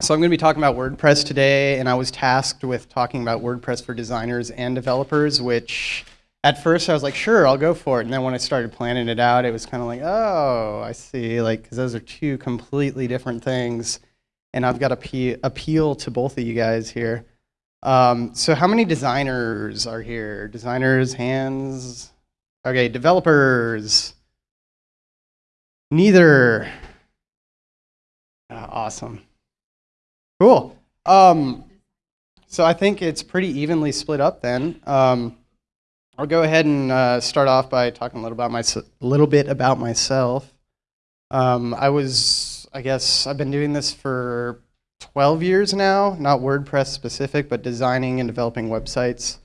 So I'm going to be talking about WordPress today, and I was tasked with talking about WordPress for designers and developers, which at first I was like, sure, I'll go for it. And then when I started planning it out, it was kind of like, oh, I see, like, because those are two completely different things. And I've got to appeal to both of you guys here. Um, so how many designers are here? Designers, hands? Okay, developers. Neither. Ah, awesome. Cool. Um, so I think it's pretty evenly split up then. Um, I'll go ahead and uh, start off by talking a little about my little bit about myself. Um, I was, I guess, I've been doing this for 12 years now, not WordPress specific, but designing and developing websites.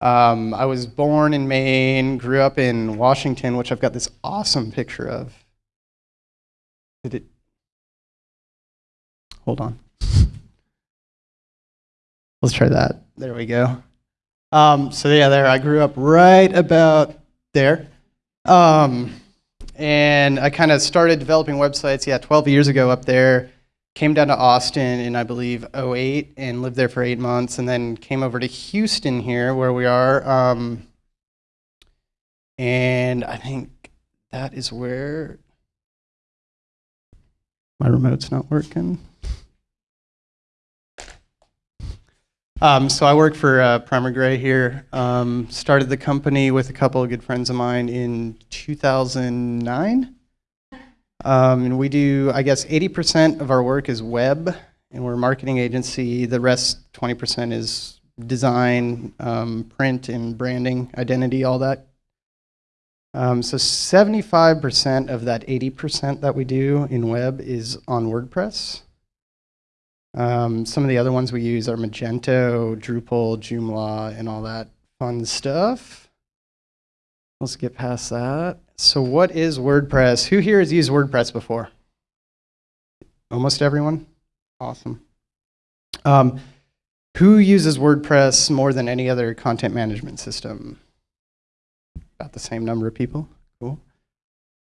Um, I was born in Maine, grew up in Washington, which I've got this awesome picture of. Did it? Hold on. Let's try that. There we go. Um, so yeah, there I grew up right about there. Um, and I kind of started developing websites, yeah, 12 years ago up there. Came down to Austin in, I believe, 08 and lived there for eight months and then came over to Houston here where we are. Um, and I think that is where my remote's not working. Um, so I work for uh, Primer Gray here. Um, started the company with a couple of good friends of mine in 2009. Um, and we do, I guess, 80% of our work is web, and we're a marketing agency. The rest, 20%, is design, um, print, and branding, identity, all that. Um, so 75% of that 80% that we do in web is on WordPress. Um, some of the other ones we use are Magento, Drupal, Joomla, and all that fun stuff. Let's get past that. So what is WordPress? Who here has used WordPress before? Almost everyone? Awesome. Um, who uses WordPress more than any other content management system? About the same number of people.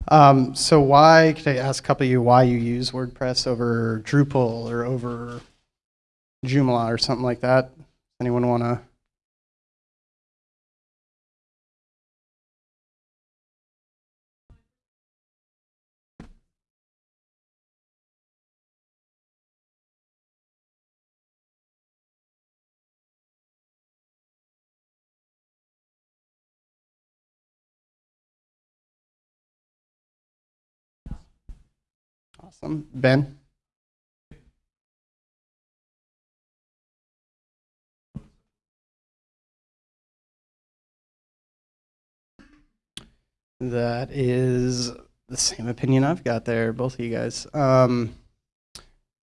Um, so why, could I ask a couple of you why you use WordPress over Drupal or over Joomla or something like that? Anyone want to? Awesome. Ben? That is the same opinion I've got there, both of you guys. Um,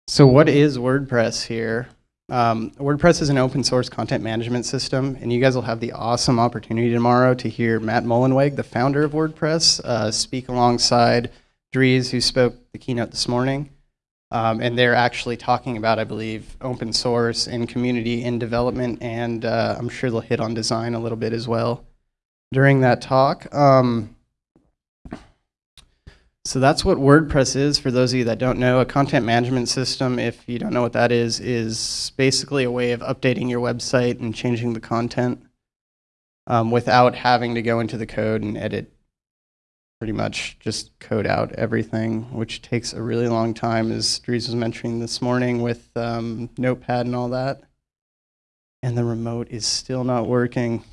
so what is WordPress here? Um, WordPress is an open source content management system, and you guys will have the awesome opportunity tomorrow to hear Matt Mullenweg, the founder of WordPress, uh, speak alongside Dries, who spoke the keynote this morning. Um, and they're actually talking about, I believe, open source and community in development, and uh, I'm sure they'll hit on design a little bit as well during that talk. Um, so that's what WordPress is for those of you that don't know. A content management system, if you don't know what that is, is basically a way of updating your website and changing the content um, without having to go into the code and edit pretty much just code out everything, which takes a really long time, as Dries was mentioning this morning with um, Notepad and all that. And the remote is still not working.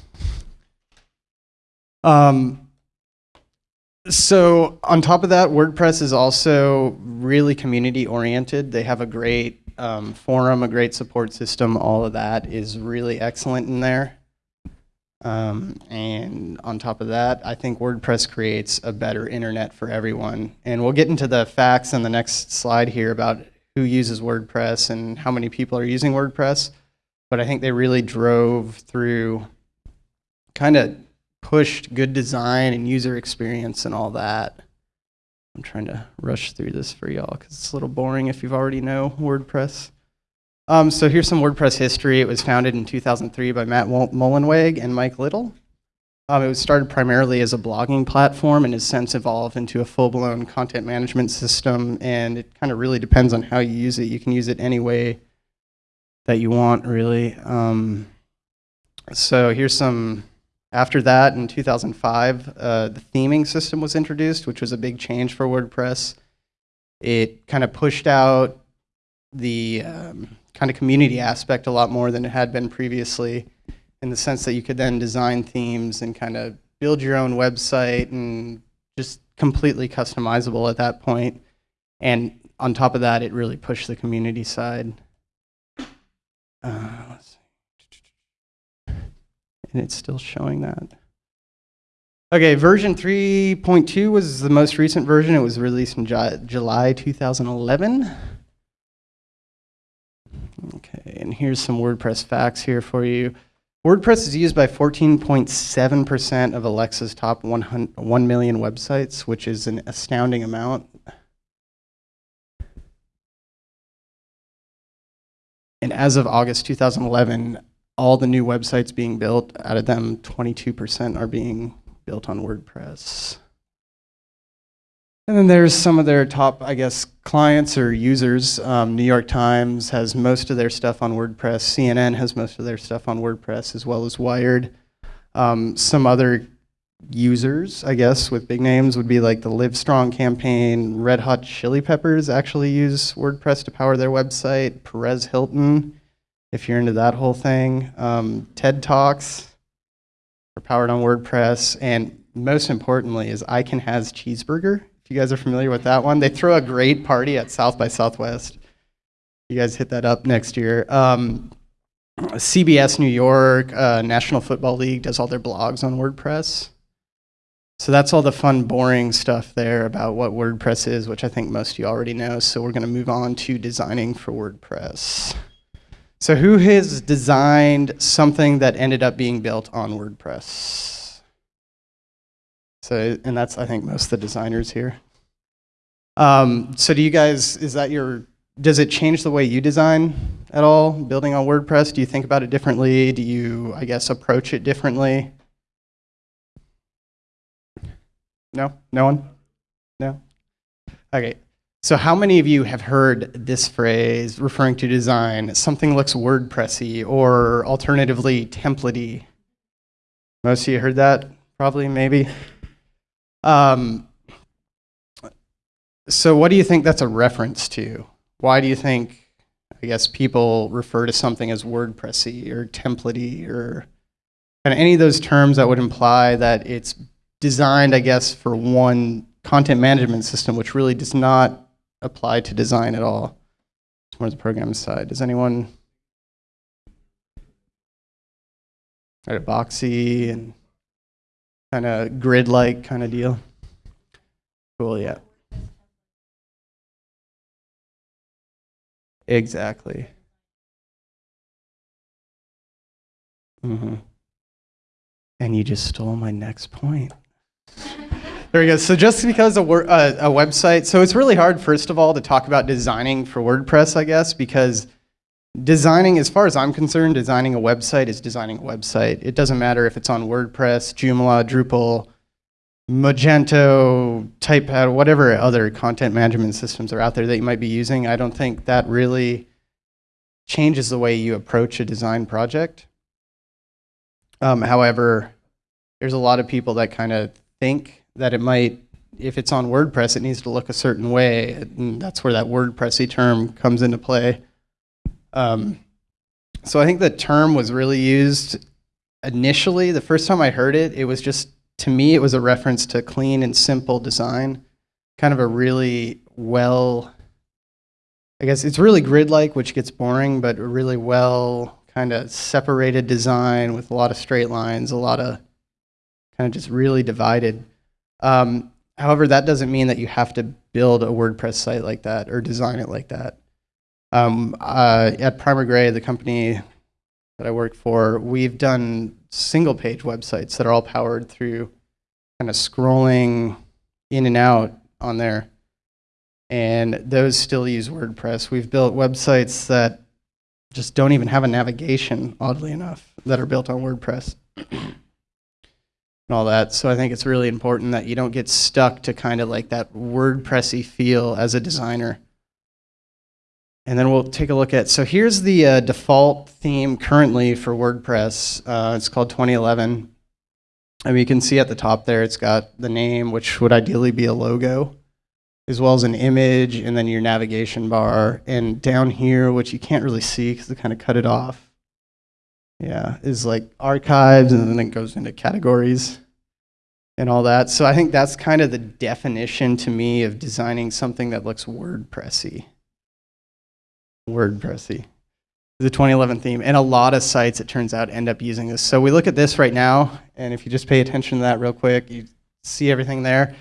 Um, so on top of that, WordPress is also really community oriented. They have a great um, forum, a great support system. All of that is really excellent in there. Um, and on top of that, I think WordPress creates a better internet for everyone. And we'll get into the facts on the next slide here about who uses WordPress and how many people are using WordPress. But I think they really drove through, kind of pushed good design and user experience and all that. I'm trying to rush through this for y'all because it's a little boring if you've already know WordPress. Um, so here's some WordPress history. It was founded in 2003 by Matt Mullenweg and Mike Little. Um, it was started primarily as a blogging platform and has since evolved into a full-blown content management system. And it kind of really depends on how you use it. You can use it any way that you want, really. Um, so here's some. After that, in 2005, uh, the theming system was introduced, which was a big change for WordPress. It kind of pushed out the um, kind of community aspect a lot more than it had been previously in the sense that you could then design themes and kind of build your own website and just completely customizable at that point. And on top of that, it really pushed the community side. Uh. And it's still showing that. Okay, version 3.2 was the most recent version. It was released in Ju July 2011. Okay, and here's some WordPress facts here for you. WordPress is used by 14.7% of Alexa's top 1 million websites, which is an astounding amount. And as of August 2011, all the new websites being built, out of them, 22% are being built on WordPress. And then there's some of their top, I guess, clients or users. Um, New York Times has most of their stuff on WordPress. CNN has most of their stuff on WordPress, as well as Wired. Um, some other users, I guess, with big names would be like the Livestrong campaign. Red Hot Chili Peppers actually use WordPress to power their website. Perez Hilton, if you're into that whole thing. Um, TED Talks are powered on WordPress. And most importantly is I Can Has Cheeseburger you guys are familiar with that one. They throw a great party at South by Southwest. You guys hit that up next year. Um, CBS New York, uh, National Football League does all their blogs on WordPress. So that's all the fun, boring stuff there about what WordPress is, which I think most of you already know. So we're going to move on to designing for WordPress. So who has designed something that ended up being built on WordPress? So, and that's, I think, most of the designers here. Um, so do you guys, is that your, does it change the way you design at all, building on WordPress? Do you think about it differently? Do you, I guess, approach it differently? No? No one? No? Okay. So how many of you have heard this phrase referring to design, something looks WordPressy or alternatively templatey? Most of you heard that? Probably, maybe? Um, so what do you think that's a reference to? Why do you think, I guess, people refer to something as WordPressy or templatey or kind of any of those terms that would imply that it's designed, I guess, for one content management system, which really does not apply to design at all. It's more the program side. Does anyone? Right, boxy and kind of grid-like kind of deal. Cool, yeah. Exactly. Mm-hmm. And you just stole my next point. There we go. So just because a, uh, a website, so it's really hard, first of all, to talk about designing for WordPress, I guess, because designing, as far as I'm concerned, designing a website is designing a website. It doesn't matter if it's on WordPress, Joomla, Drupal, Magento, Typepad, whatever other content management systems are out there that you might be using. I don't think that really changes the way you approach a design project. Um, however, there's a lot of people that kind of think that it might, if it's on WordPress, it needs to look a certain way. And that's where that WordPressy term comes into play. Um, so I think the term was really used initially. The first time I heard it, it was just, to me, it was a reference to clean and simple design. Kind of a really well, I guess it's really grid-like, which gets boring, but really well kind of separated design with a lot of straight lines, a lot of kind of just really divided. Um, however, that doesn't mean that you have to build a WordPress site like that or design it like that. Um, uh, at Primer Gray, the company that I work for, we've done single page websites that are all powered through kind of scrolling in and out on there. And those still use WordPress. We've built websites that just don't even have a navigation, oddly enough, that are built on WordPress. and all that. So I think it's really important that you don't get stuck to kind of like that WordPressy feel as a designer. And then we'll take a look at, so here's the uh, default theme currently for WordPress. Uh, it's called 2011. And you can see at the top there, it's got the name, which would ideally be a logo, as well as an image, and then your navigation bar. And down here, which you can't really see because they kind of cut it off, yeah, is like archives, and then it goes into categories and all that. So I think that's kind of the definition to me of designing something that looks WordPressy. WordPressy. The 2011 theme. And a lot of sites, it turns out, end up using this. So we look at this right now, and if you just pay attention to that real quick, you see everything there.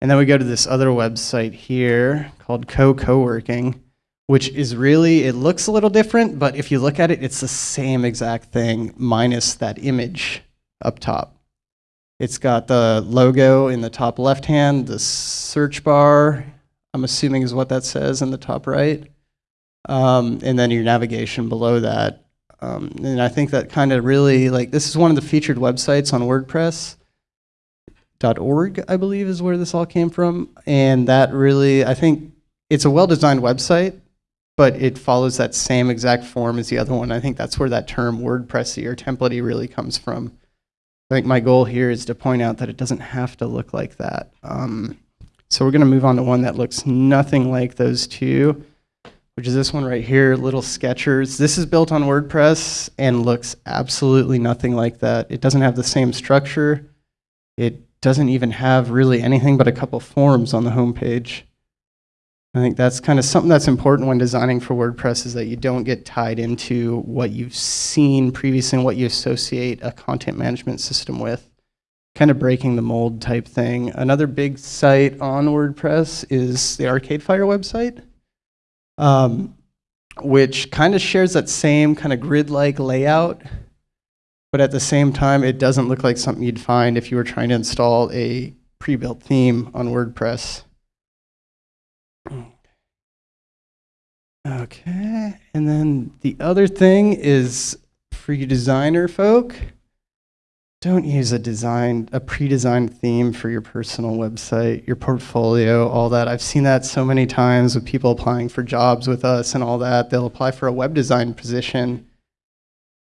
And then we go to this other website here called Co Co-working, which is really, it looks a little different, but if you look at it, it's the same exact thing minus that image up top. It's got the logo in the top left hand, the search bar, I'm assuming is what that says in the top right um, and then your navigation below that. Um, and I think that kind of really, like, this is one of the featured websites on WordPress. .org, I believe, is where this all came from. And that really, I think it's a well-designed website, but it follows that same exact form as the other one. I think that's where that term WordPressy or templatey really comes from. I think my goal here is to point out that it doesn't have to look like that. Um, so we're going to move on to one that looks nothing like those two which is this one right here, Little Sketchers. This is built on WordPress and looks absolutely nothing like that. It doesn't have the same structure. It doesn't even have really anything but a couple forms on the homepage. I think that's kind of something that's important when designing for WordPress is that you don't get tied into what you've seen previously and what you associate a content management system with. Kind of breaking the mold type thing. Another big site on WordPress is the Arcade Fire website um, which kind of shares that same kind of grid-like layout, but at the same time, it doesn't look like something you'd find if you were trying to install a pre-built theme on WordPress. Okay, and then the other thing is for you designer folk, don't use a design, a pre-designed theme for your personal website, your portfolio, all that. I've seen that so many times with people applying for jobs with us and all that. They'll apply for a web design position.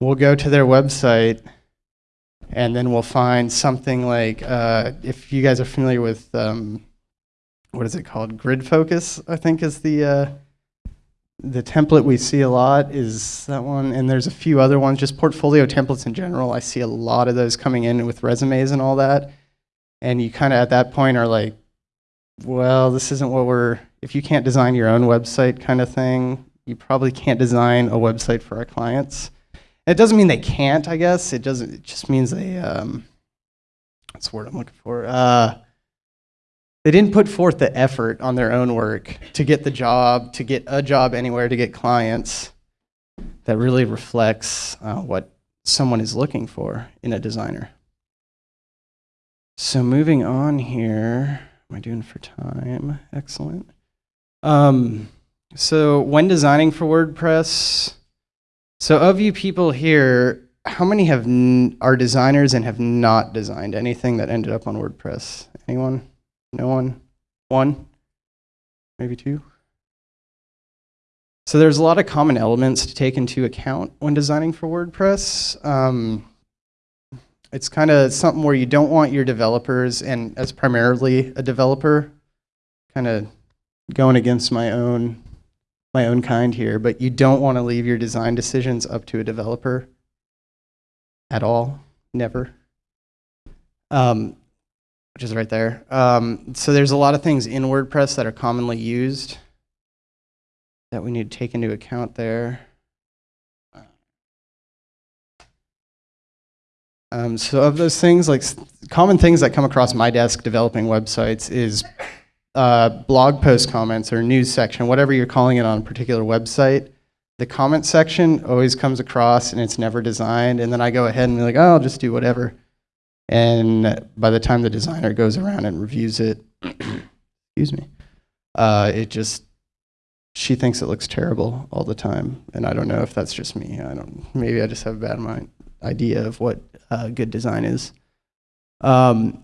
We'll go to their website and then we'll find something like, uh, if you guys are familiar with, um, what is it called? Grid Focus, I think is the, uh, the template we see a lot is that one, and there's a few other ones, just portfolio templates in general. I see a lot of those coming in with resumes and all that. And you kind of at that point are like, well, this isn't what we're, if you can't design your own website kind of thing, you probably can't design a website for our clients. It doesn't mean they can't, I guess. It doesn't, it just means they, um, that's the word I'm looking for. Uh, they didn't put forth the effort on their own work to get the job, to get a job anywhere, to get clients that really reflects uh, what someone is looking for in a designer. So moving on here, am I doing for time? Excellent. Um, so when designing for WordPress, so of you people here, how many have are designers and have not designed anything that ended up on WordPress? Anyone? No one? One? Maybe two? So there's a lot of common elements to take into account when designing for WordPress. Um, it's kind of something where you don't want your developers, and as primarily a developer, kind of going against my own my own kind here, but you don't want to leave your design decisions up to a developer at all, never. Um, which is right there. Um, so there's a lot of things in WordPress that are commonly used that we need to take into account there. Um, so of those things, like common things that come across my desk developing websites is uh, blog post comments or news section, whatever you're calling it on a particular website. The comment section always comes across and it's never designed. And then I go ahead and be like, oh, I'll just do whatever. And by the time the designer goes around and reviews it, excuse me, uh, it just, she thinks it looks terrible all the time. And I don't know if that's just me. I don't, maybe I just have a bad mind, idea of what uh, good design is. Um,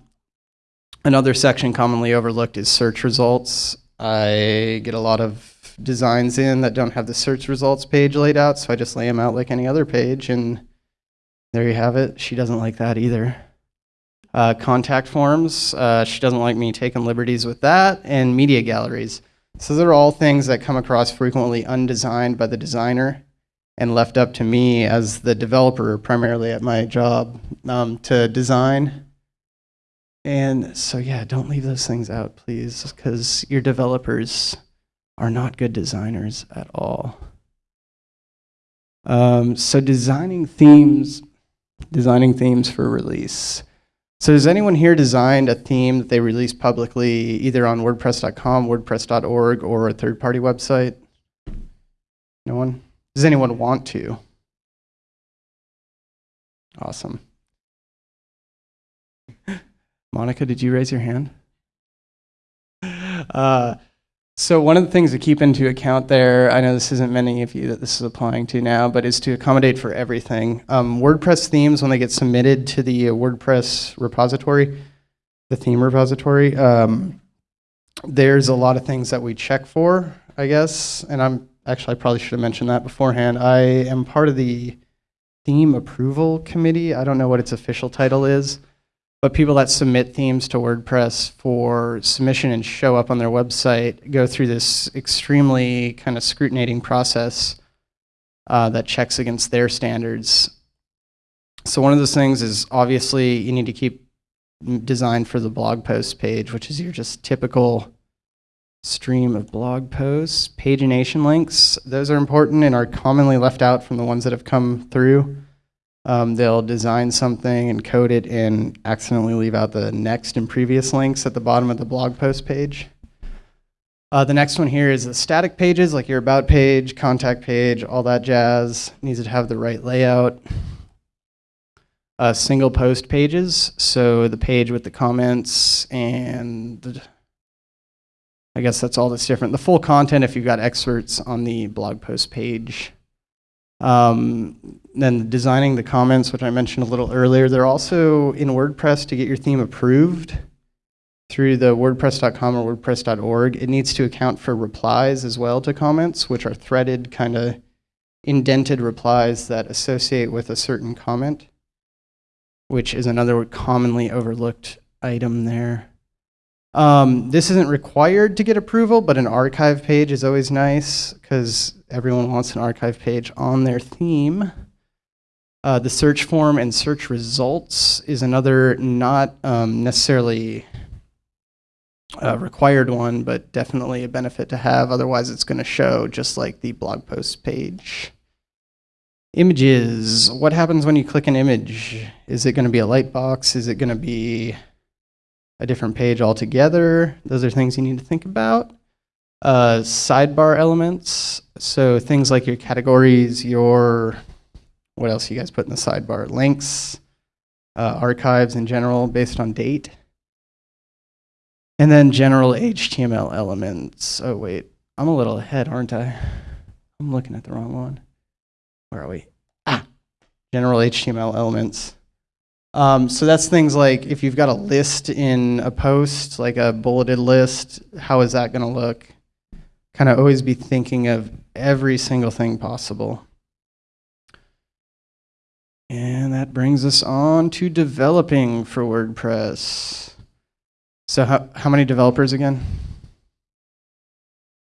another section commonly overlooked is search results. I get a lot of designs in that don't have the search results page laid out, so I just lay them out like any other page, and there you have it. She doesn't like that either. Uh, contact forms, uh, she doesn't like me taking liberties with that, and media galleries. So they're all things that come across frequently undesigned by the designer and left up to me as the developer, primarily at my job, um, to design. And so, yeah, don't leave those things out, please, because your developers are not good designers at all. Um, so, designing themes, designing themes for release. So, has anyone here designed a theme that they release publicly, either on WordPress.com, WordPress.org, or a third-party website? No one. Does anyone want to? Awesome. Monica, did you raise your hand? Uh, so one of the things to keep into account there, I know this isn't many of you that this is applying to now, but is to accommodate for everything. Um, WordPress themes, when they get submitted to the uh, WordPress repository, the theme repository, um, there's a lot of things that we check for, I guess, and I'm actually, I probably should have mentioned that beforehand. I am part of the theme approval committee. I don't know what its official title is, but people that submit themes to WordPress for submission and show up on their website go through this extremely kind of scrutinizing process uh, that checks against their standards. So one of those things is obviously you need to keep design for the blog post page, which is your just typical stream of blog posts. Pagination links, those are important and are commonly left out from the ones that have come through. Um, they'll design something and code it and accidentally leave out the next and previous links at the bottom of the blog post page. Uh, the next one here is the static pages, like your about page, contact page, all that jazz. Needs to have the right layout. Uh, single post pages, so the page with the comments and I guess that's all that's different. The full content, if you've got excerpts on the blog post page. Um, then designing the comments, which I mentioned a little earlier, they're also in WordPress to get your theme approved through the wordpress.com or wordpress.org. It needs to account for replies as well to comments, which are threaded kind of indented replies that associate with a certain comment, which is another commonly overlooked item there. Um, this isn't required to get approval, but an archive page is always nice because everyone wants an archive page on their theme. Uh, the search form and search results is another not um, necessarily a required one, but definitely a benefit to have. Otherwise, it's going to show just like the blog post page. Images. What happens when you click an image? Is it going to be a light box? Is it going to be a different page altogether. Those are things you need to think about. Uh, sidebar elements, so things like your categories, your, what else you guys put in the sidebar? Links, uh, archives in general based on date. And then general HTML elements. Oh wait, I'm a little ahead, aren't I? I'm looking at the wrong one. Where are we? Ah, general HTML elements. Um, so that's things like if you've got a list in a post, like a bulleted list, how is that going to look? Kind of always be thinking of every single thing possible. And that brings us on to developing for WordPress. So how, how many developers again?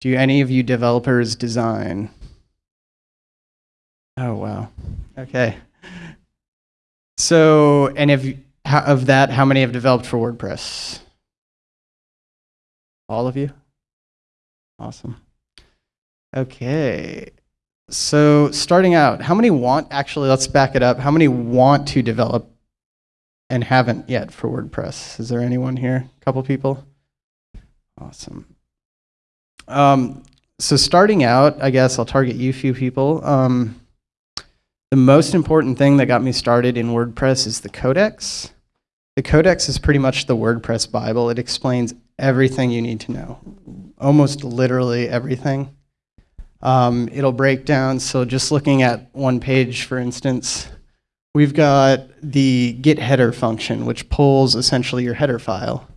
Do any of you developers design? Oh, wow. Okay. So, and if of that, how many have developed for WordPress? All of you? Awesome. Okay. So starting out, how many want, actually, let's back it up. How many want to develop and haven't yet for WordPress? Is there anyone here? A couple people? Awesome. Um, so starting out, I guess I'll target you few people. Um, the most important thing that got me started in WordPress is the codex. The codex is pretty much the WordPress Bible. It explains everything you need to know, almost literally everything. Um, it'll break down, so just looking at one page, for instance, we've got the get header function, which pulls essentially your header file,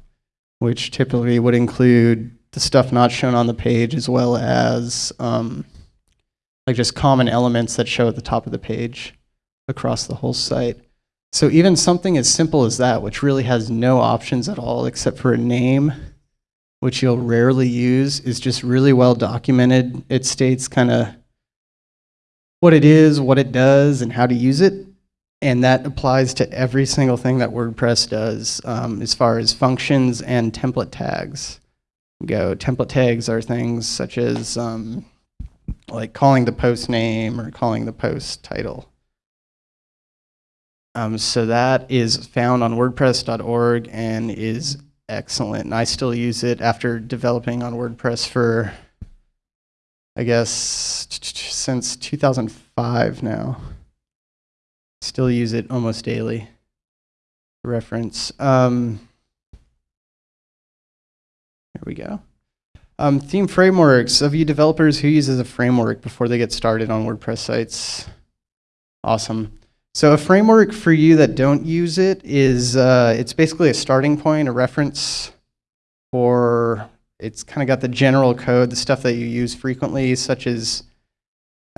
which typically would include the stuff not shown on the page as well as um, like just common elements that show at the top of the page across the whole site. So even something as simple as that, which really has no options at all except for a name, which you'll rarely use, is just really well documented. It states kind of what it is, what it does, and how to use it. And that applies to every single thing that WordPress does um, as far as functions and template tags go. Template tags are things such as um, like calling the post name or calling the post title. Um, so that is found on WordPress.org and is excellent. And I still use it after developing on WordPress for, I guess, since 2005 now. Still use it almost daily. Reference. Um, here we go. Um, theme frameworks. Of you developers, who uses a framework before they get started on WordPress sites? Awesome. So a framework for you that don't use it is, uh, it's basically a starting point, a reference for, it's kind of got the general code, the stuff that you use frequently, such as,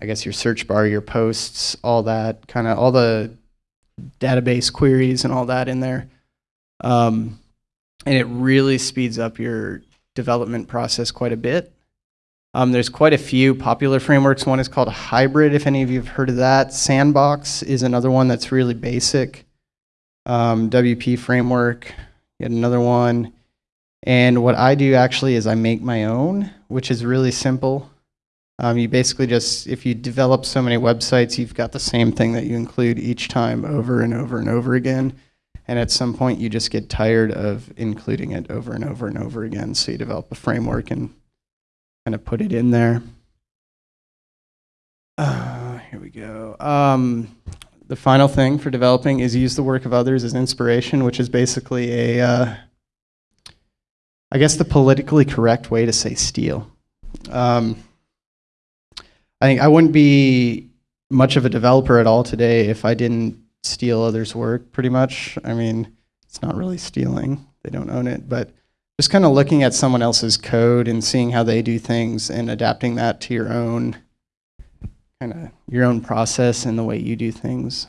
I guess, your search bar, your posts, all that, kind of all the database queries and all that in there. Um, and it really speeds up your development process quite a bit. Um, there's quite a few popular frameworks. One is called Hybrid, if any of you have heard of that. Sandbox is another one that's really basic. Um, WP framework, yet another one. And what I do actually is I make my own, which is really simple. Um, you basically just, if you develop so many websites, you've got the same thing that you include each time over and over and over again. And at some point, you just get tired of including it over and over and over again. So you develop a framework and kind of put it in there. Uh, here we go. Um, the final thing for developing is use the work of others as inspiration, which is basically a, uh, I guess the politically correct way to say steal. Um, I think I wouldn't be much of a developer at all today if I didn't steal others' work, pretty much. I mean, it's not really stealing, they don't own it, but just kind of looking at someone else's code and seeing how they do things and adapting that to your own kind of your own process and the way you do things.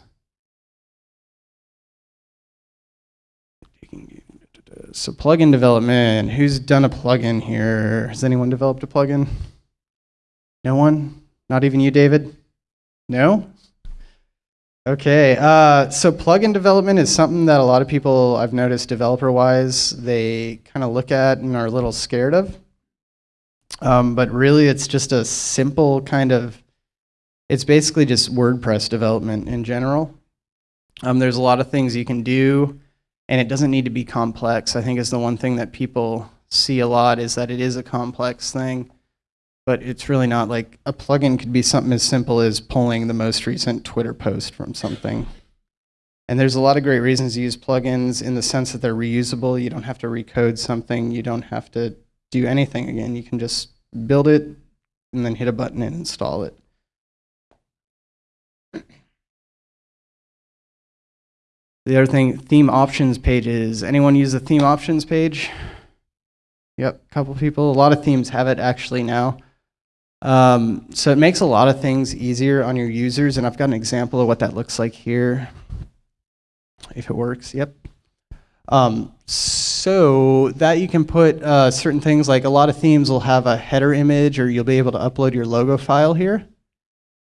So plugin development, who's done a plugin here? Has anyone developed a plugin? No one? Not even you, David? No? Okay, uh, so plugin development is something that a lot of people I've noticed developer-wise, they kind of look at and are a little scared of. Um, but really, it's just a simple kind of, it's basically just WordPress development in general. Um, there's a lot of things you can do, and it doesn't need to be complex. I think is the one thing that people see a lot is that it is a complex thing but it's really not like a plugin could be something as simple as pulling the most recent Twitter post from something. And there's a lot of great reasons to use plugins in the sense that they're reusable. You don't have to recode something. You don't have to do anything again. You can just build it and then hit a button and install it. The other thing, theme options pages. Anyone use the theme options page? Yep, a couple people. A lot of themes have it actually now. Um, so it makes a lot of things easier on your users, and I've got an example of what that looks like here. If it works, yep. Um, so that you can put uh, certain things like a lot of themes will have a header image or you'll be able to upload your logo file here.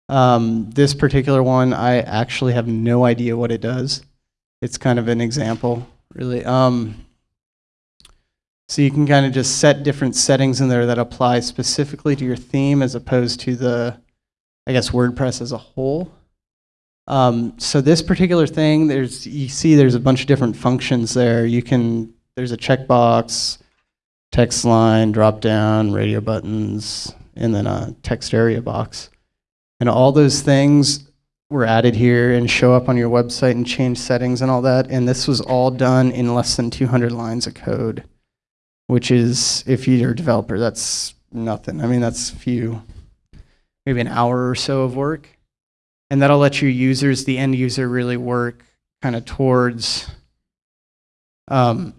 Um, this particular one, I actually have no idea what it does. It's kind of an example, really. Um, so you can kind of just set different settings in there that apply specifically to your theme as opposed to the, I guess, WordPress as a whole. Um, so this particular thing, there's you see there's a bunch of different functions there. You can, there's a checkbox, text line, drop down, radio buttons, and then a text area box. And all those things were added here and show up on your website and change settings and all that. And this was all done in less than 200 lines of code which is if you're a developer, that's nothing. I mean, that's a few, maybe an hour or so of work. and that'll let your users, the end user, really work kind of towards um,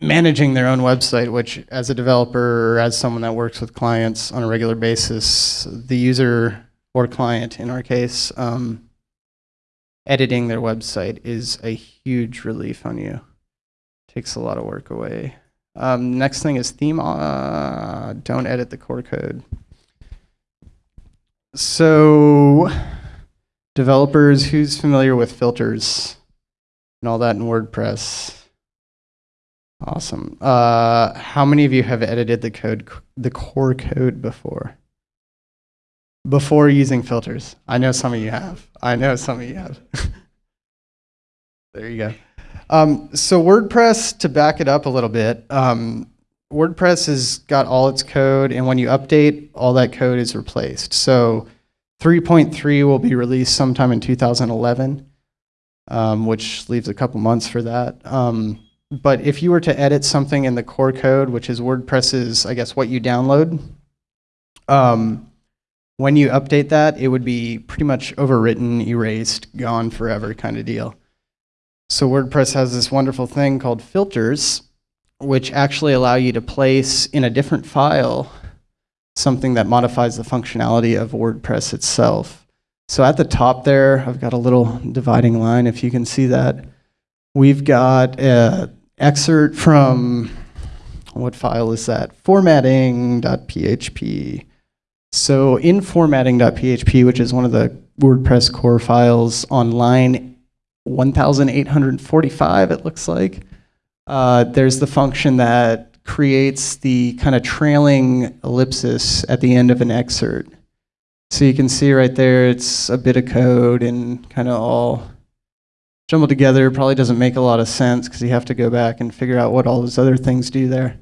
managing their own website, which as a developer or as someone that works with clients on a regular basis, the user or client in our case, um, editing their website is a huge relief on you. Takes a lot of work away. Um, next thing is theme. Uh, don't edit the core code. So, developers, who's familiar with filters and all that in WordPress? Awesome. Uh, how many of you have edited the code, the core code before? Before using filters? I know some of you have. I know some of you have. there you go. Um, so WordPress, to back it up a little bit, um, WordPress has got all its code, and when you update, all that code is replaced. So 3.3 will be released sometime in 2011, um, which leaves a couple months for that. Um, but if you were to edit something in the core code, which is WordPress's, I guess, what you download, um, when you update that, it would be pretty much overwritten, erased, gone forever kind of deal. So WordPress has this wonderful thing called filters, which actually allow you to place in a different file something that modifies the functionality of WordPress itself. So at the top there, I've got a little dividing line, if you can see that. We've got an excerpt from, what file is that? Formatting.php. So in formatting.php, which is one of the WordPress core files on line 1845, it looks like, uh, there's the function that creates the kind of trailing ellipsis at the end of an excerpt. So you can see right there, it's a bit of code and kind of all jumbled together. Probably doesn't make a lot of sense because you have to go back and figure out what all those other things do there.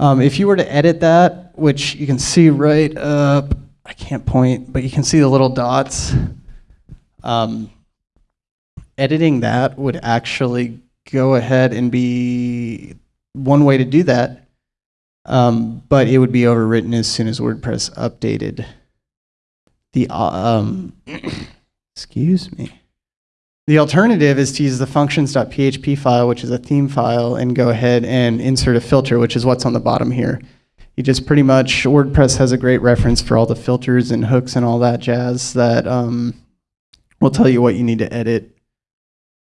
Um, if you were to edit that, which you can see right up, I can't point, but you can see the little dots. Um, editing that would actually go ahead and be one way to do that, um, but it would be overwritten as soon as WordPress updated. The uh, um, excuse me. The alternative is to use the functions.php file, which is a theme file, and go ahead and insert a filter, which is what's on the bottom here. You just pretty much, WordPress has a great reference for all the filters and hooks and all that jazz that um, will tell you what you need to edit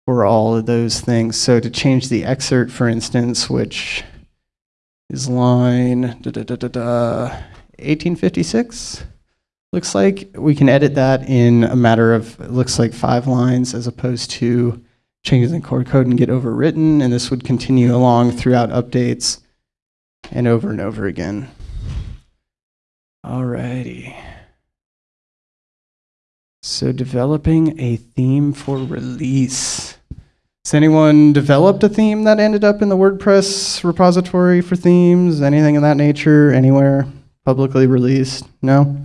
for all of those things. So to change the excerpt, for instance, which is line da, da, da, da, da, 1856, looks like we can edit that in a matter of, it looks like five lines as opposed to changes in core code and get overwritten. And this would continue along throughout updates and over and over again. Alrighty. So developing a theme for release. Has anyone developed a theme that ended up in the WordPress repository for themes? Anything of that nature anywhere publicly released? No?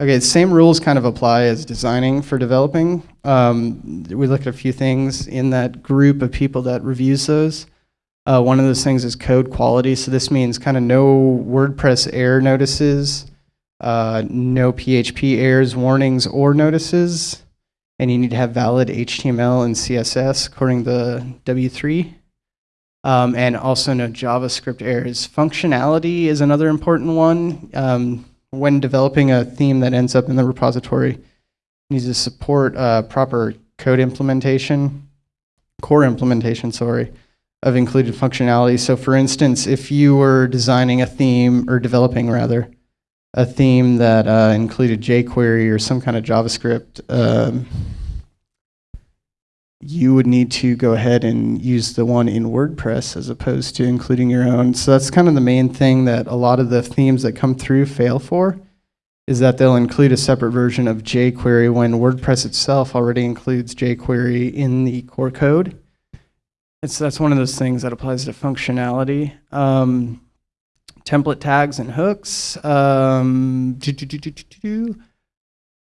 Okay, same rules kind of apply as designing for developing. Um, we look at a few things in that group of people that reviews those. Uh, one of those things is code quality. So this means kind of no WordPress error notices, uh, no PHP errors, warnings, or notices and you need to have valid HTML and CSS according to W3. Um, and also no JavaScript errors. Functionality is another important one. Um, when developing a theme that ends up in the repository, needs to support uh, proper code implementation, core implementation, sorry, of included functionality. So for instance, if you were designing a theme, or developing rather, a theme that uh, included jQuery or some kind of JavaScript, um, you would need to go ahead and use the one in WordPress as opposed to including your own. So that's kind of the main thing that a lot of the themes that come through fail for, is that they'll include a separate version of jQuery when WordPress itself already includes jQuery in the core code. And so that's one of those things that applies to functionality. Um, template tags and hooks. Um,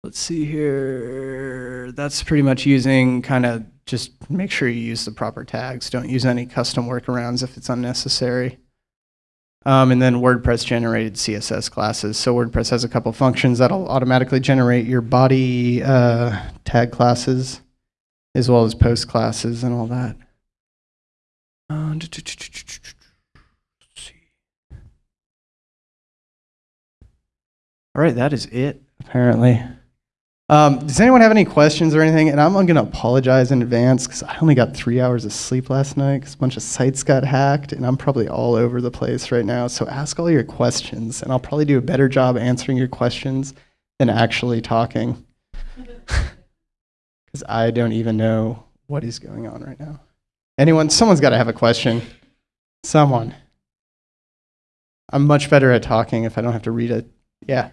let's see here. That's pretty much using kind of just make sure you use the proper tags. Don't use any custom workarounds if it's unnecessary. Um, and then WordPress generated CSS classes. So WordPress has a couple functions that'll automatically generate your body uh, tag classes, as well as post classes and all that. Uh, let's see. All right, that is it, apparently. Um, does anyone have any questions or anything? And I'm going to apologize in advance because I only got three hours of sleep last night because a bunch of sites got hacked and I'm probably all over the place right now. So ask all your questions and I'll probably do a better job answering your questions than actually talking because I don't even know what is going on right now. Anyone? Someone's got to have a question. Someone. I'm much better at talking if I don't have to read it. Yeah.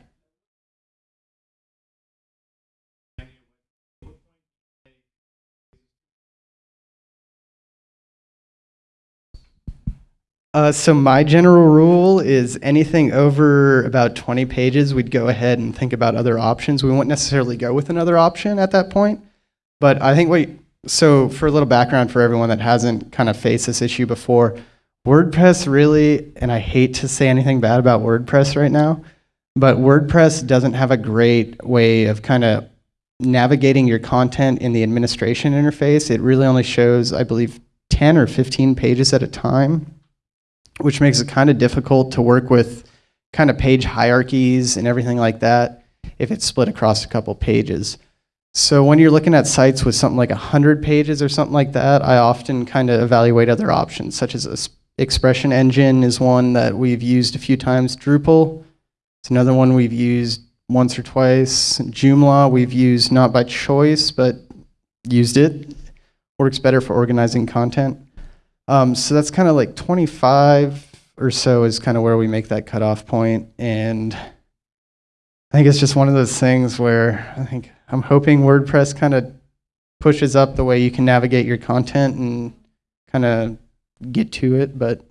Uh, so my general rule is anything over about 20 pages, we'd go ahead and think about other options. We won't necessarily go with another option at that point, but I think what, so for a little background for everyone that hasn't kind of faced this issue before, WordPress really, and I hate to say anything bad about WordPress right now, but WordPress doesn't have a great way of kind of navigating your content in the administration interface. It really only shows, I believe, 10 or 15 pages at a time which makes it kind of difficult to work with kind of page hierarchies and everything like that if it's split across a couple pages. So when you're looking at sites with something like 100 pages or something like that, I often kind of evaluate other options, such as expression engine is one that we've used a few times. Drupal is another one we've used once or twice. Joomla we've used not by choice, but used it. Works better for organizing content. Um, so that's kind of like 25 or so is kind of where we make that cutoff point. And I think it's just one of those things where I think I'm hoping WordPress kind of pushes up the way you can navigate your content and kind of get to it, but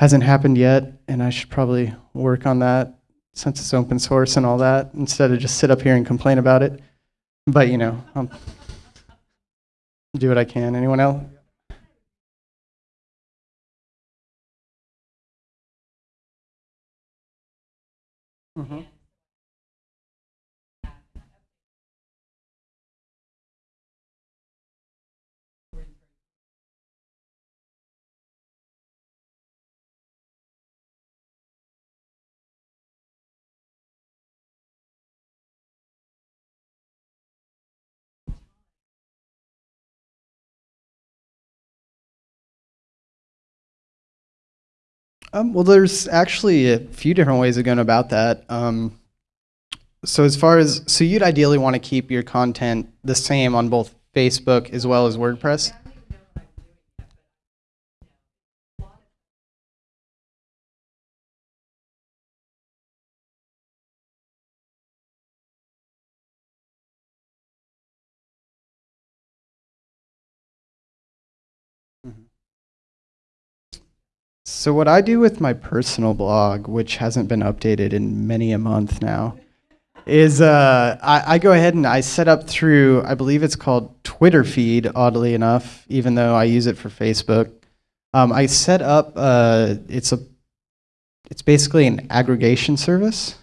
hasn't happened yet. And I should probably work on that since it's open source and all that instead of just sit up here and complain about it. But, you know, I'll do what I can. Anyone else? Mm-hmm. Um, well, there's actually a few different ways of going about that. Um, so as far as, so you'd ideally want to keep your content the same on both Facebook as well as WordPress? So what I do with my personal blog, which hasn't been updated in many a month now, is uh, I, I, go ahead and I set up through, I believe it's called Twitter feed, oddly enough, even though I use it for Facebook. Um, I set up, uh, it's, a, it's basically an aggregation service.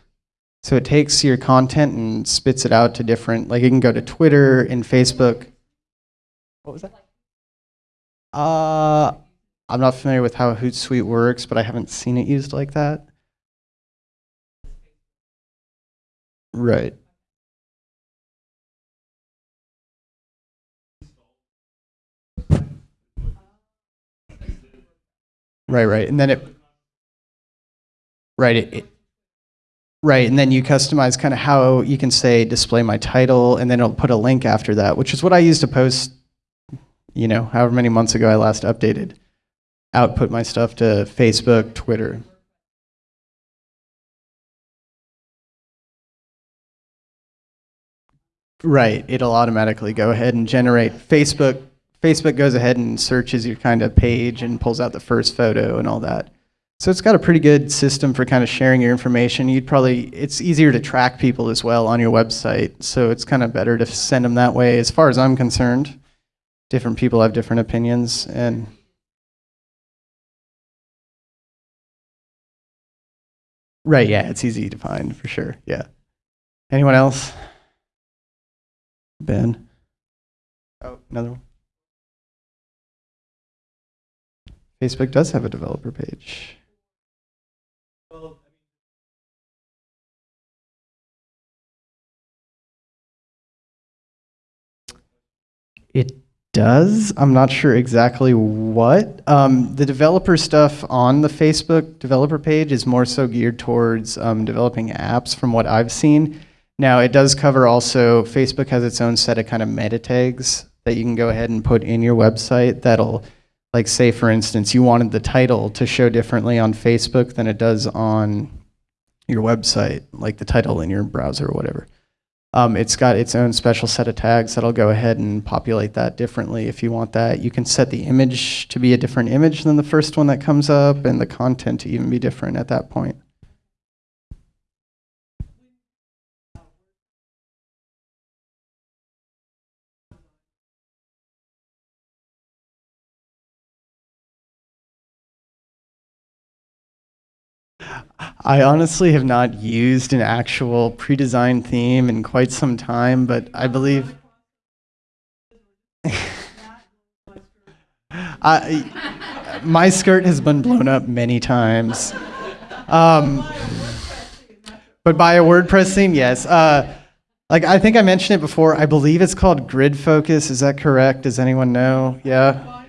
So it takes your content and spits it out to different, like you can go to Twitter and Facebook. What was that? Uh, I'm not familiar with how Hootsuite works, but I haven't seen it used like that. Right. Right, right. And then it Right, it, it Right, and then you customize kind of how you can say display my title and then it'll put a link after that, which is what I used to post, you know, however many months ago I last updated output my stuff to Facebook, Twitter. Right, it'll automatically go ahead and generate Facebook. Facebook goes ahead and searches your kind of page and pulls out the first photo and all that. So it's got a pretty good system for kind of sharing your information. You'd probably, it's easier to track people as well on your website. So it's kind of better to send them that way as far as I'm concerned. Different people have different opinions and Right, yeah, it's easy to find for sure. Yeah. Anyone else? Ben? Oh, another one. Facebook does have a developer page. It does. I'm not sure exactly what. Um, the developer stuff on the Facebook developer page is more so geared towards um, developing apps from what I've seen. Now, it does cover also, Facebook has its own set of kind of meta tags that you can go ahead and put in your website that'll, like, say, for instance, you wanted the title to show differently on Facebook than it does on your website, like the title in your browser or whatever. Um, it's got its own special set of tags that'll go ahead and populate that differently if you want that. You can set the image to be a different image than the first one that comes up and the content to even be different at that point. I honestly have not used an actual pre-designed theme in quite some time, but I believe I, my skirt has been blown up many times. Um, but by a WordPress theme, yes. Uh, like I think I mentioned it before. I believe it's called Grid Focus. Is that correct? Does anyone know? Yeah.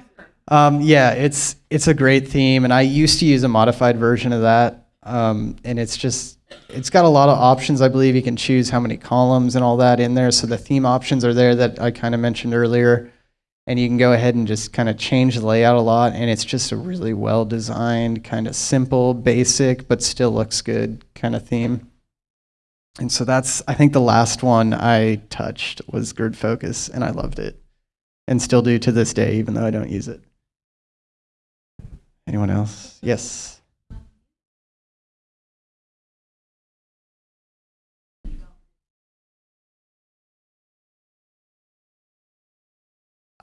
Um, yeah, it's it's a great theme, and I used to use a modified version of that. Um, and it's just it's got a lot of options. I believe you can choose how many columns and all that in there. So the theme options are there that I kind of mentioned earlier, and you can go ahead and just kind of change the layout a lot. And it's just a really well designed, kind of simple, basic, but still looks good kind of theme. And so that's, I think the last one I touched was Grid Focus, and I loved it. And still do to this day, even though I don't use it. Anyone else? Yes.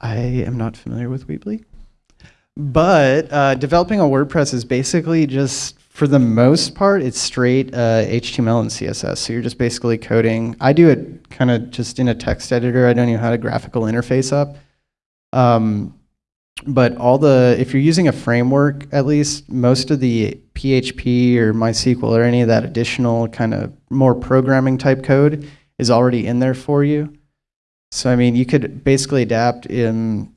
I am not familiar with Weebly. But uh, developing a WordPress is basically just, for the most part, it's straight uh, HTML and CSS. So you're just basically coding. I do it kind of just in a text editor. I don't even have a graphical interface up. Um, but all the, if you're using a framework, at least most of the PHP or MySQL or any of that additional kind of more programming type code is already in there for you. So I mean, you could basically adapt in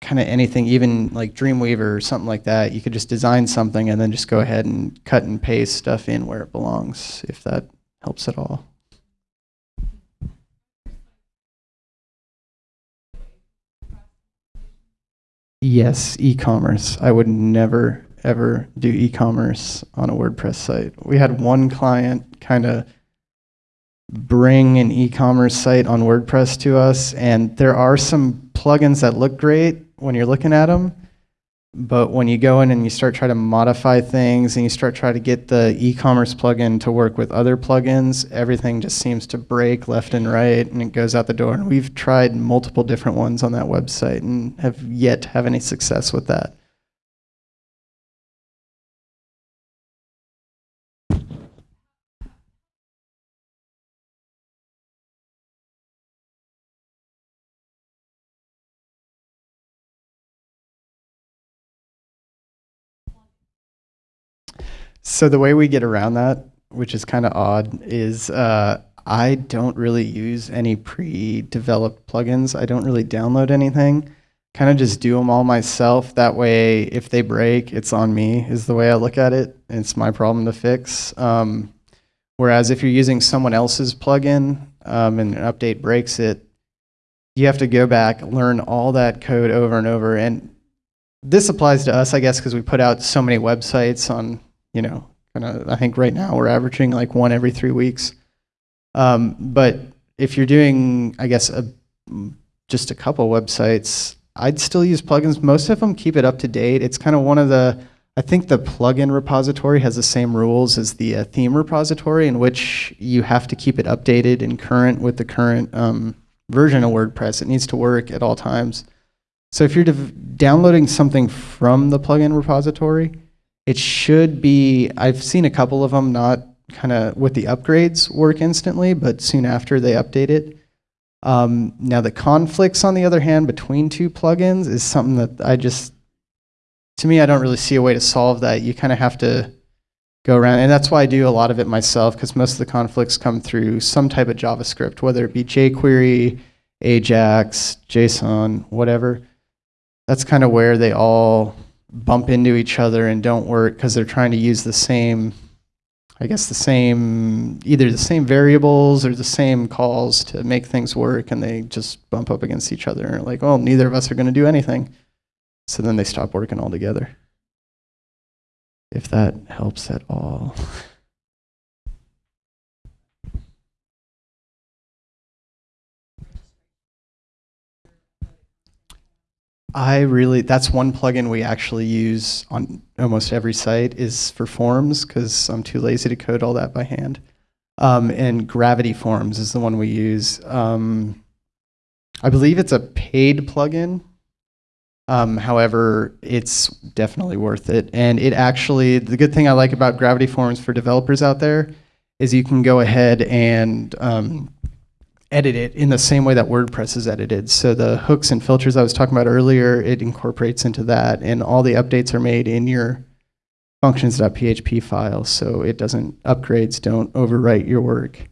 kind of anything, even like Dreamweaver or something like that. You could just design something and then just go ahead and cut and paste stuff in where it belongs, if that helps at all. Yes, e-commerce. I would never ever do e-commerce on a WordPress site. We had one client kind of bring an e-commerce site on WordPress to us, and there are some plugins that look great when you're looking at them, but when you go in and you start trying to modify things and you start trying to get the e-commerce plugin to work with other plugins, everything just seems to break left and right and it goes out the door. And we've tried multiple different ones on that website and have yet to have any success with that. So the way we get around that, which is kind of odd, is uh, I don't really use any pre-developed plugins. I don't really download anything. Kind of just do them all myself. That way, if they break, it's on me. Is the way I look at it. It's my problem to fix. Um, whereas if you're using someone else's plugin um, and an update breaks it, you have to go back, learn all that code over and over. And this applies to us, I guess, because we put out so many websites on you know, kind of, I think right now we're averaging like one every three weeks. Um, but if you're doing, I guess, a, just a couple websites, I'd still use plugins. Most of them keep it up to date. It's kind of one of the, I think the plugin repository has the same rules as the uh, theme repository in which you have to keep it updated and current with the current um, version of WordPress. It needs to work at all times. So if you're downloading something from the plugin repository, It should be, I've seen a couple of them not kind of with the upgrades work instantly, but soon after they update it. Um, now the conflicts, on the other hand, between two plugins is something that I just, to me, I don't really see a way to solve that. You kind of have to go around, and that's why I do a lot of it myself, because most of the conflicts come through some type of JavaScript, whether it be jQuery, Ajax, JSON, whatever. That's kind of where they all bump into each other and don't work because they're trying to use the same I guess the same, either the same variables or the same calls to make things work, and they just bump up against each other and like, well, neither of us are going to do anything. So then they stop working altogether. If that helps at all. I really, that's one plugin we actually use on almost every site is for forms because I'm too lazy to code all that by hand. Um, and Gravity Forms is the one we use. Um, I believe it's a paid plugin. Um, however, it's definitely worth it. And it actually, the good thing I like about Gravity Forms for developers out there is you can go ahead and um, edit it in the same way that WordPress is edited. So the hooks and filters I was talking about earlier, it incorporates into that, and all the updates are made in your functions.php file, so it doesn't, upgrades don't overwrite your work.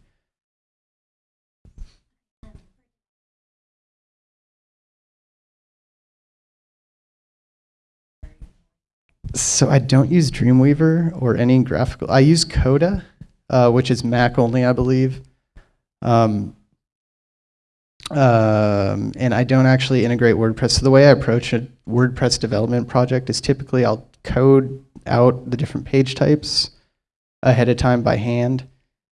So I don't use Dreamweaver or any graphical, I use Coda, uh, which is Mac only, I believe. Um, um, and I don't actually integrate WordPress. So the way I approach a WordPress development project is typically I'll code out the different page types ahead of time by hand,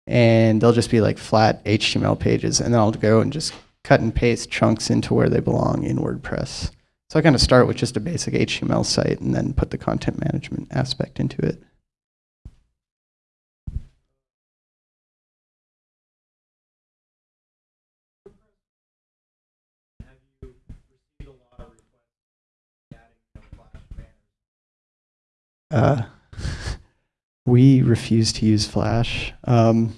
and they'll just be like flat HTML pages, and then I'll go and just cut and paste chunks into where they belong in WordPress. So I kind of start with just a basic HTML site and then put the content management aspect into it. Uh, we refuse to use Flash. Um,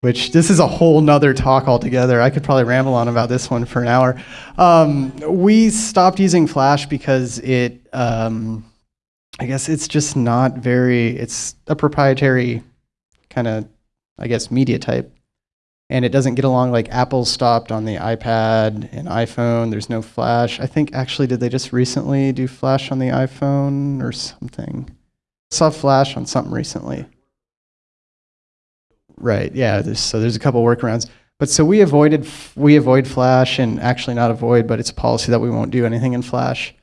which this is a whole nother talk altogether. I could probably ramble on about this one for an hour. Um, we stopped using Flash because it, um, I guess it's just not very, it's a proprietary kind of, I guess, media type and it doesn't get along like Apple stopped on the iPad and iPhone. There's no Flash. I think actually, did they just recently do Flash on the iPhone or something? I saw Flash on something recently. Right. Yeah. There's, so there's a couple workarounds. But so we avoided we avoid Flash and actually not avoid, but it's a policy that we won't do anything in Flash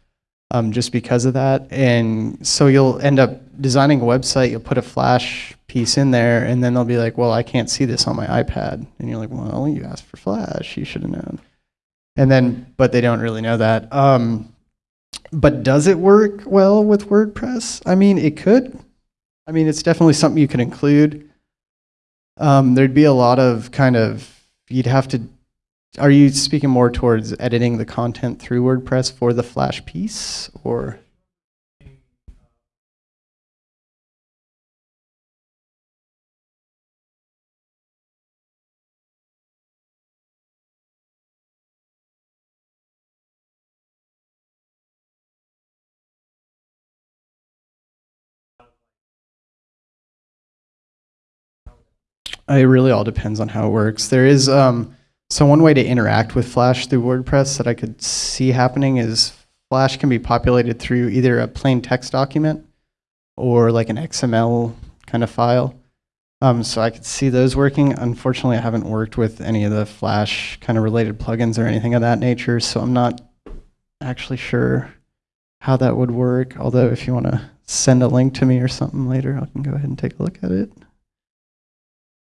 um, just because of that. And so you'll end up designing a website, you'll put a Flash piece in there, and then they'll be like, well, I can't see this on my iPad. And you're like, well, you asked for Flash, you should have known. And then, but they don't really know that. Um, but does it work well with WordPress? I mean, it could. I mean, it's definitely something you can include. Um, there'd be a lot of kind of, you'd have to are you speaking more towards editing the content through WordPress for the Flash piece, or? It really all depends on how it works. There is um, so one way to interact with Flash through WordPress that I could see happening is Flash can be populated through either a plain text document or like an XML kind of file. Um, so I could see those working. Unfortunately, I haven't worked with any of the Flash kind of related plugins or anything of that nature, so I'm not actually sure how that would work. Although if you want to send a link to me or something later, I can go ahead and take a look at it.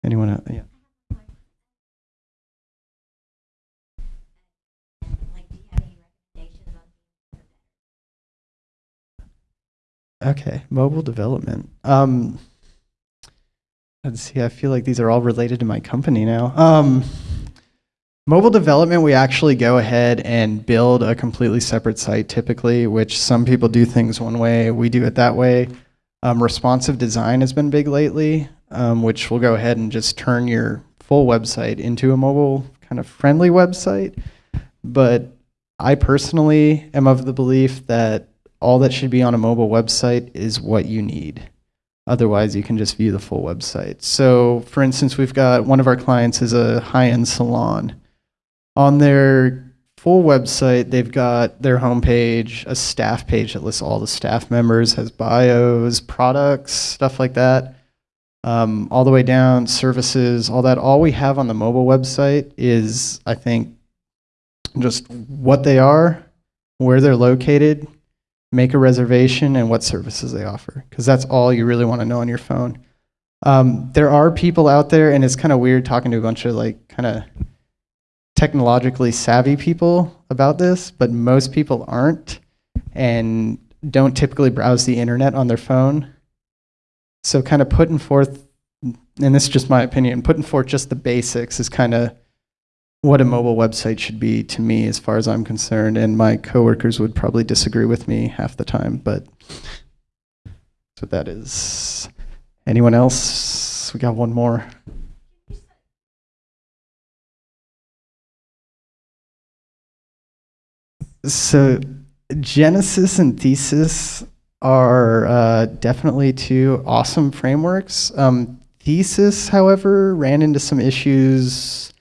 Anyone? Yeah. Okay, mobile development. Um, let's see. I feel like these are all related to my company now. Um, Mobile development, we actually go ahead and build a completely separate site typically, which some people do things one way, we do it that way. Um, responsive design has been big lately, um, which will go ahead and just turn your full website into a mobile kind of friendly website. But I personally am of the belief that all that should be on a mobile website is what you need. Otherwise, you can just view the full website. So, for instance, we've got one of our clients is a high-end salon. On their full website, they've got their homepage, a staff page that lists all the staff members, has bios, products, stuff like that. Um, all the way down, services, all that. All we have on the mobile website is, I think, just what they are, where they're located, make a reservation, and what services they offer. Because that's all you really want to know on your phone. Um, there are people out there, and it's kind of weird talking to a bunch of like kind of technologically savvy people about this, but most people aren't and don't typically browse the internet on their phone. So kind of putting forth, and this is just my opinion, putting forth just the basics is kind of what a mobile website should be to me as far as I'm concerned. And my coworkers would probably disagree with me half the time, but so that is. Anyone else? We got one more. So Genesis and Thesis are uh, definitely two awesome frameworks. Um, Thesis, however, ran into some issues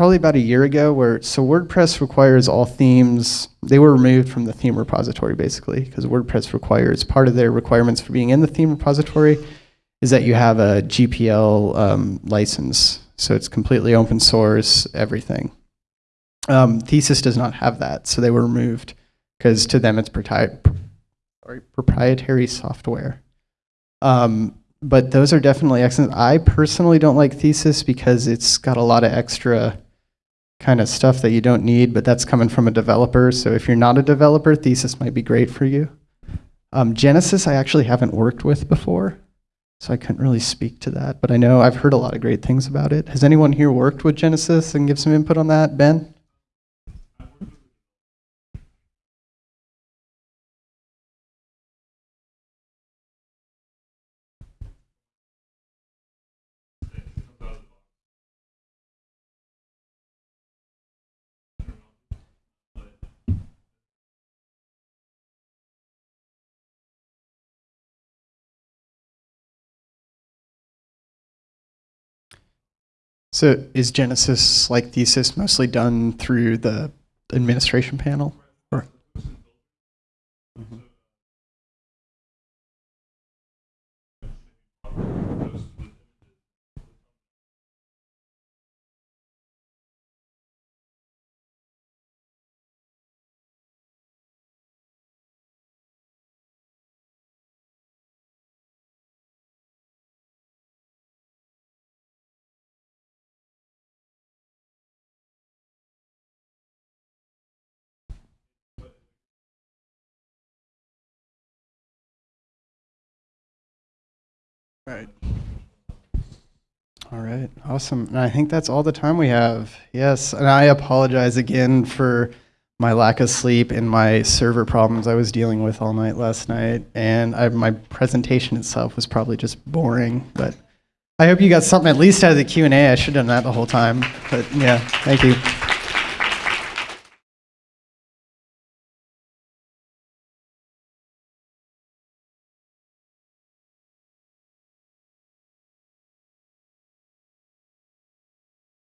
probably about a year ago where, so WordPress requires all themes, they were removed from the theme repository basically, because WordPress requires, part of their requirements for being in the theme repository is that you have a GPL um, license. So it's completely open source, everything. Um, Thesis does not have that, so they were removed because to them it's proprietary software. Um, but those are definitely excellent. I personally don't like Thesis because it's got a lot of extra kind of stuff that you don't need, but that's coming from a developer. So if you're not a developer, Thesis might be great for you. Um, Genesis, I actually haven't worked with before, so I couldn't really speak to that. But I know I've heard a lot of great things about it. Has anyone here worked with Genesis and give some input on that? Ben? So is Genesis like thesis mostly done through the administration panel? Right. All right, awesome. And I think that's all the time we have. Yes, and I apologize again for my lack of sleep and my server problems I was dealing with all night last night. And I, my presentation itself was probably just boring, but I hope you got something at least out of the Q&A. I should have done that the whole time, but yeah, thank you.